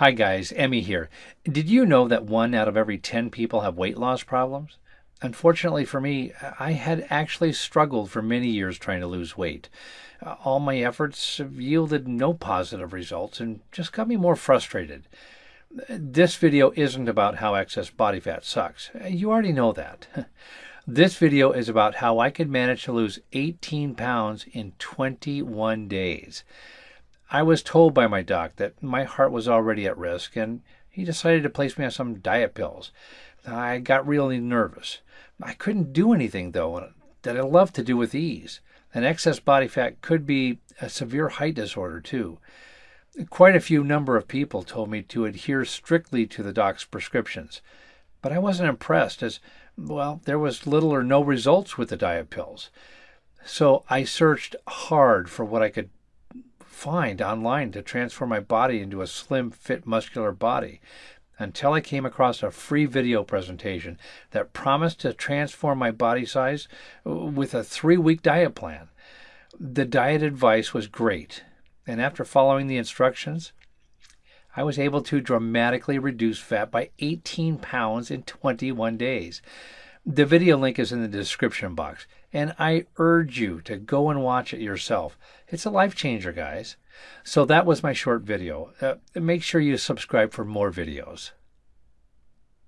Hi guys, Emmy here. Did you know that one out of every 10 people have weight loss problems? Unfortunately for me, I had actually struggled for many years trying to lose weight. All my efforts have yielded no positive results and just got me more frustrated. This video isn't about how excess body fat sucks. You already know that. This video is about how I could manage to lose 18 pounds in 21 days. I was told by my doc that my heart was already at risk, and he decided to place me on some diet pills. I got really nervous. I couldn't do anything, though, that I love to do with ease. And excess body fat could be a severe height disorder, too. Quite a few number of people told me to adhere strictly to the doc's prescriptions. But I wasn't impressed, as, well, there was little or no results with the diet pills. So I searched hard for what I could find online to transform my body into a slim, fit, muscular body until I came across a free video presentation that promised to transform my body size uh, with a three week diet plan. The diet advice was great, and after following the instructions, I was able to dramatically reduce fat by 18 pounds in 21 days. The video link is in the description box, and I urge you to go and watch it yourself. It's a life changer, guys. So that was my short video. Uh, make sure you subscribe for more videos.